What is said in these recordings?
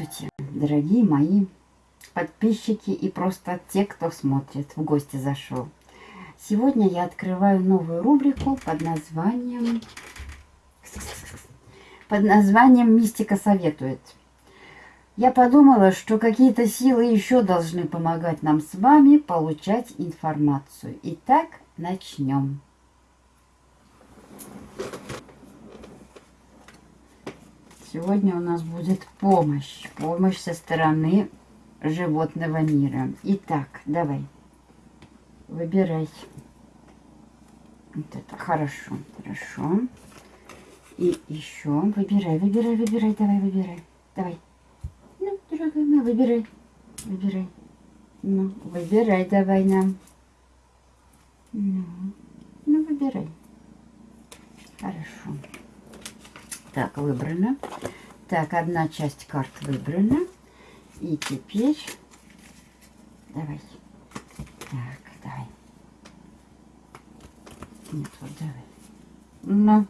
Здравствуйте, дорогие мои подписчики и просто те, кто смотрит, в гости зашел. Сегодня я открываю новую рубрику под названием под названием «Мистика советует». Я подумала, что какие-то силы еще должны помогать нам с вами получать информацию. Итак, начнем. Сегодня у нас будет помощь. Помощь со стороны животного мира. Итак, давай. Выбирай. Вот это хорошо, хорошо. И еще выбирай, выбирай, выбирай, давай, выбирай. Давай. Ну, дорогая моя, выбирай. Выбирай. Ну, выбирай давай нам. Ну, ну выбирай. Хорошо. Так, выбрано. Так, одна часть карт выбрана. И теперь... Давай. Так, давай. Нет, вот давай. Ну,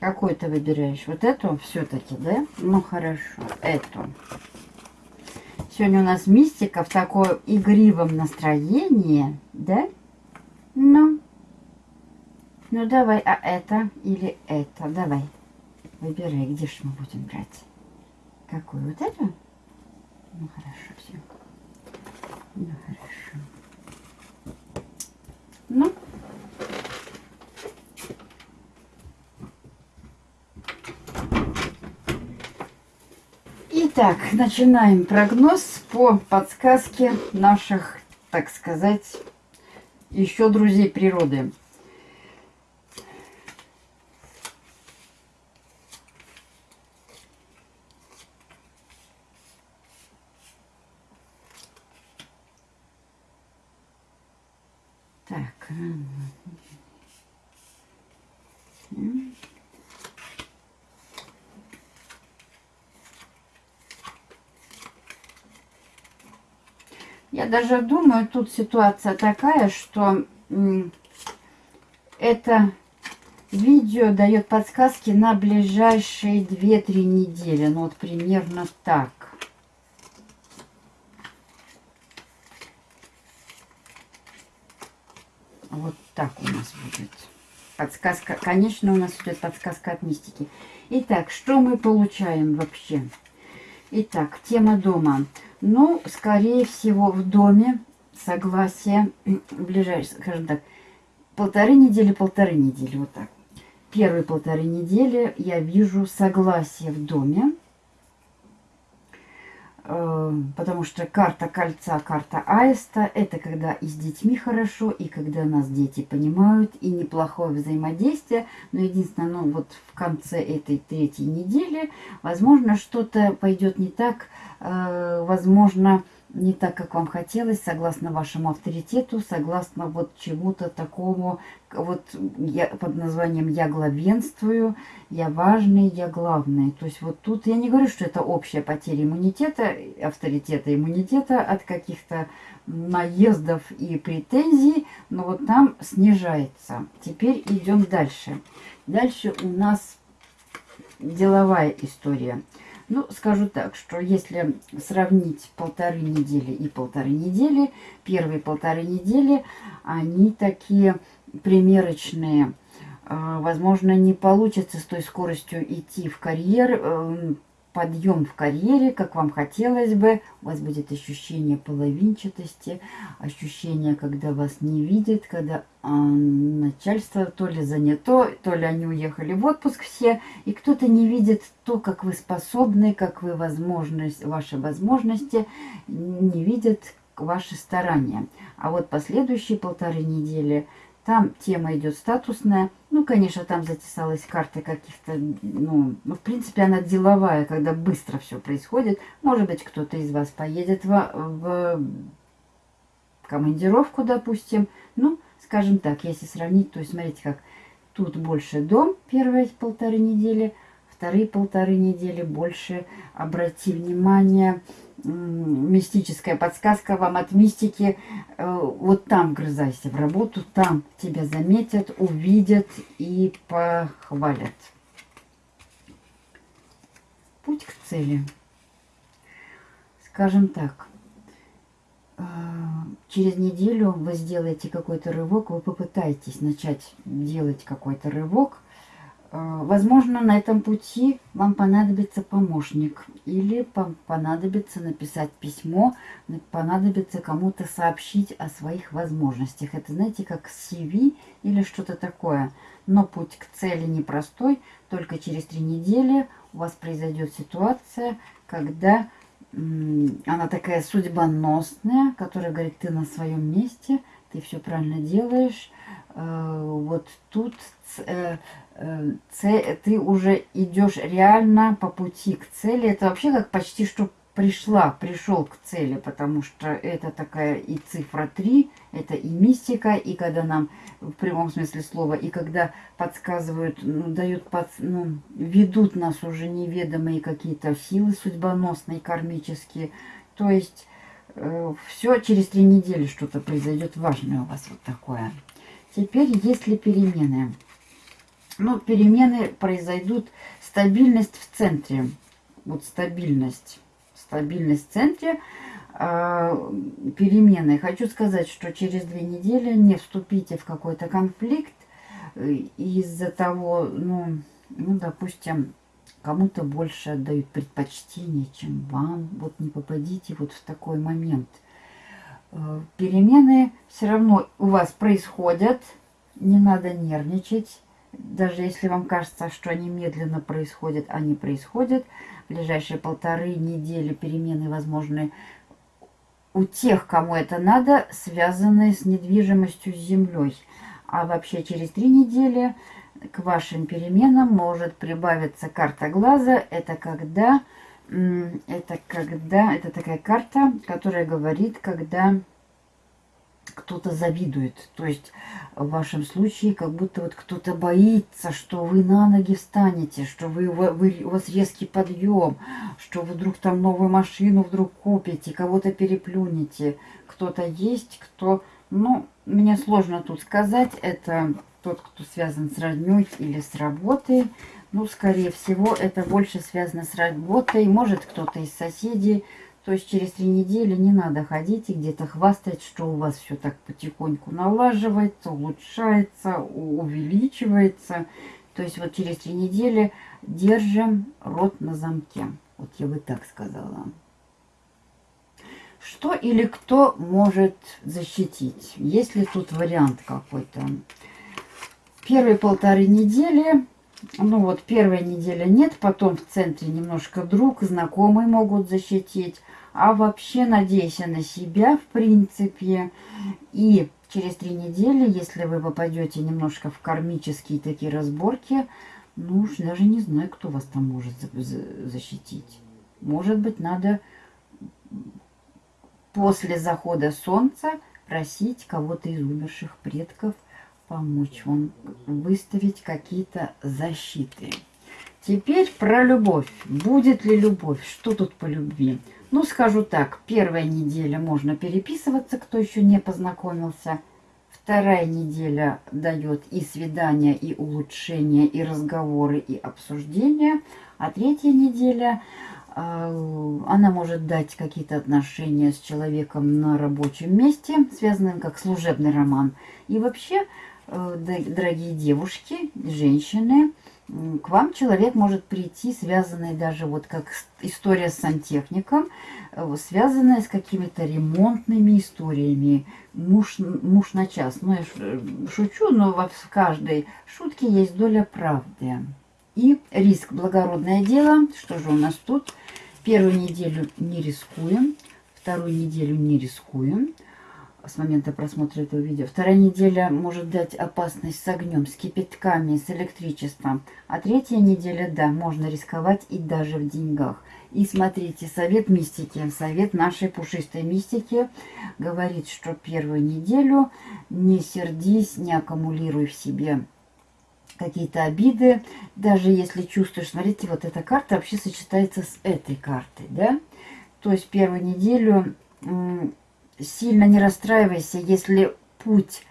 какой ты выбираешь? Вот эту все-таки, да? Ну, хорошо. Эту. Сегодня у нас мистика в таком игривом настроении, да? Ну, ну давай, а это или это? Давай. Выбирай, где же мы будем брать? Какую? Вот эту? Ну хорошо, все. Ну хорошо. Ну. Итак, начинаем прогноз по подсказке наших, так сказать, еще друзей природы. Так. Я даже думаю, тут ситуация такая, что это видео дает подсказки на ближайшие 2-3 недели. Ну вот примерно так. Вот так у нас будет. Подсказка, конечно, у нас идет подсказка от мистики. Итак, что мы получаем вообще? Итак, тема дома. Ну, скорее всего, в доме согласие ближайшее, скажем так, полторы недели, полторы недели, вот так. Первые полторы недели я вижу согласие в доме. Э, потому что карта кольца, карта аиста, это когда и с детьми хорошо, и когда нас дети понимают, и неплохое взаимодействие. Но единственное, ну вот в конце этой третьей недели, возможно, что-то пойдет не так, э, возможно, не так, как вам хотелось, согласно вашему авторитету, согласно вот чему-то такому, вот я, под названием «я главенствую», «я важный», «я главный». То есть вот тут я не говорю, что это общая потеря иммунитета, авторитета иммунитета от каких-то наездов и претензий, но вот там снижается. Теперь идем дальше. Дальше у нас деловая история. Ну, скажу так, что если сравнить полторы недели и полторы недели, первые полторы недели, они такие примерочные. А, возможно, не получится с той скоростью идти в карьер, эм, подъем в карьере, как вам хотелось бы. У вас будет ощущение половинчатости, ощущение, когда вас не видят, когда э, начальство то ли занято, то ли они уехали в отпуск все, и кто-то не видит то, как вы способны, как вы возможность, ваши возможности, не видят ваши старания. А вот последующие полторы недели – там тема идет статусная. Ну, конечно, там затесалась карта каких-то, ну, ну, в принципе, она деловая, когда быстро все происходит. Может быть, кто-то из вас поедет в, в командировку, допустим. Ну, скажем так, если сравнить, то есть, смотрите, как тут больше дом первые полторы недели, вторые полторы недели больше обрати внимание, мистическая подсказка вам от мистики. Э, вот там грызайся в работу, там тебя заметят, увидят и похвалят. Путь к цели. Скажем так, э, через неделю вы сделаете какой-то рывок, вы попытаетесь начать делать какой-то рывок, возможно, на этом пути вам понадобится помощник или понадобится написать письмо, понадобится кому-то сообщить о своих возможностях. Это, знаете, как CV или что-то такое. Но путь к цели непростой. Только через три недели у вас произойдет ситуация, когда она такая судьбоносная, которая говорит, ты на своем месте, ты все правильно делаешь. Э, вот тут э, ты уже идешь реально по пути к цели. Это вообще как почти что пришла, пришел к цели, потому что это такая и цифра 3, это и мистика, и когда нам в прямом смысле слова, и когда подсказывают, ну, дают, под, ну, ведут нас уже неведомые какие-то силы судьбоносные, кармические. То есть э, все через три недели что-то произойдет важное у вас вот такое. Теперь, если перемены ну, перемены произойдут. Стабильность в центре. Вот стабильность. Стабильность в центре. Э, перемены. Хочу сказать, что через две недели не вступите в какой-то конфликт э, из-за того, ну, ну, допустим, кому-то больше отдают предпочтение, чем вам. Вот не попадите вот в такой момент. Э, перемены все равно у вас происходят. Не надо нервничать даже если вам кажется, что они медленно происходят, они происходят. В ближайшие полторы недели перемены возможны у тех, кому это надо, связанные с недвижимостью с землей. А вообще через три недели к вашим переменам может прибавиться карта глаза. Это когда, это когда, это такая карта, которая говорит, когда кто-то завидует. То есть в вашем случае как будто вот кто-то боится, что вы на ноги встанете, что вы, вы, у вас резкий подъем, что вдруг там новую машину вдруг купите, кого-то переплюнете. Кто-то есть, кто... Ну, мне сложно тут сказать. Это тот, кто связан с родней или с работой. Ну, скорее всего, это больше связано с работой. Может, кто-то из соседей то есть через три недели не надо ходить и где-то хвастать, что у вас все так потихоньку налаживается, улучшается, увеличивается. То есть вот через три недели держим рот на замке. Вот я бы так сказала. Что или кто может защитить? Есть ли тут вариант какой-то? Первые полторы недели ну вот первая неделя нет, потом в центре немножко друг, знакомые могут защитить. А вообще надейся на себя, в принципе. И через три недели, если вы попадете немножко в кармические такие разборки, ну уж даже не знаю, кто вас там может защитить. Может быть, надо после захода солнца просить кого-то из умерших предков помочь вам выставить какие-то защиты. Теперь про любовь. Будет ли любовь? Что тут по любви? Ну, скажу так, первая неделя можно переписываться, кто еще не познакомился. Вторая неделя дает и свидания, и улучшения, и разговоры, и обсуждения. А третья неделя, э, она может дать какие-то отношения с человеком на рабочем месте, связанным как служебный роман. И вообще, дорогие девушки, женщины, к вам человек может прийти, связанный даже вот как история с сантехником, э, связанная с какими-то ремонтными историями. Муж, муж на час. Ну, я э, шучу, но в каждой шутке есть доля правды. И риск – благородное дело. Что же у нас тут? Первую неделю не рискуем, вторую неделю не рискуем, с момента просмотра этого видео. Вторая неделя может дать опасность с огнем, с кипятками, с электричеством. А третья неделя, да, можно рисковать и даже в деньгах. И смотрите, совет мистики, совет нашей пушистой мистики говорит, что первую неделю не сердись, не аккумулируй в себе какие-то обиды. Даже если чувствуешь, смотрите, вот эта карта вообще сочетается с этой картой, да? То есть первую неделю сильно не расстраивайся, если путь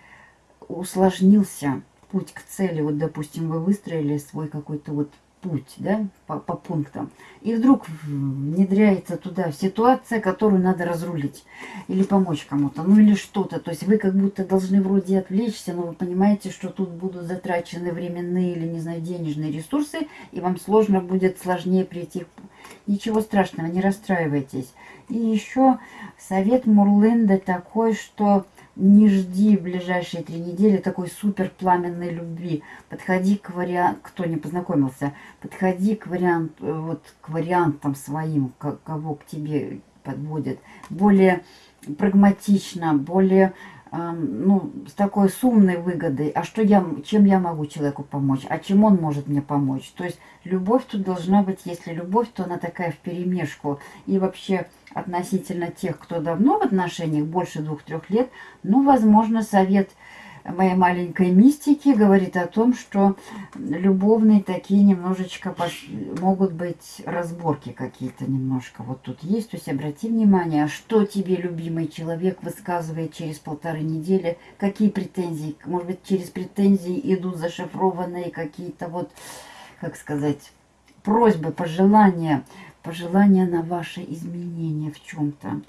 усложнился, путь к цели. Вот, допустим, вы выстроили свой какой-то вот путь, да, по, по пунктам. И вдруг внедряется туда ситуация, которую надо разрулить. Или помочь кому-то, ну или что-то. То есть вы как будто должны вроде отвлечься, но вы понимаете, что тут будут затрачены временные или, не знаю, денежные ресурсы, и вам сложно будет сложнее прийти. Ничего страшного, не расстраивайтесь. И еще совет Мурленда такой, что не жди в ближайшие три недели такой супер пламенной любви. Подходи к варианту, кто не познакомился, подходи к варианту, э, вот к вариантам своим, кого к тебе подводят. Более прагматично, более ну, с такой сумной выгодой, а что я, чем я могу человеку помочь, а чем он может мне помочь. То есть любовь тут должна быть, если любовь, то она такая в перемешку. И вообще относительно тех, кто давно в отношениях, больше двух-трех лет, ну, возможно, совет – моей маленькой мистики говорит о том, что любовные такие немножечко могут быть разборки какие-то немножко. Вот тут есть, то есть обрати внимание, что тебе любимый человек высказывает через полторы недели, какие претензии, может быть, через претензии идут зашифрованные какие-то вот, как сказать, просьбы, пожелания, пожелания на ваши изменения в чем-то.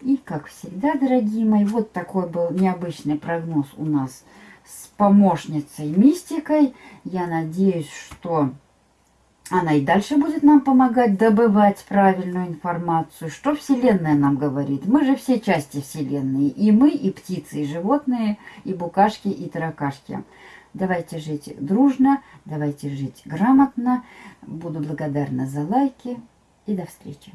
И, как всегда, дорогие мои, вот такой был необычный прогноз у нас с помощницей Мистикой. Я надеюсь, что она и дальше будет нам помогать добывать правильную информацию. Что Вселенная нам говорит? Мы же все части Вселенной. И мы, и птицы, и животные, и букашки, и таракашки. Давайте жить дружно, давайте жить грамотно. Буду благодарна за лайки и до встречи.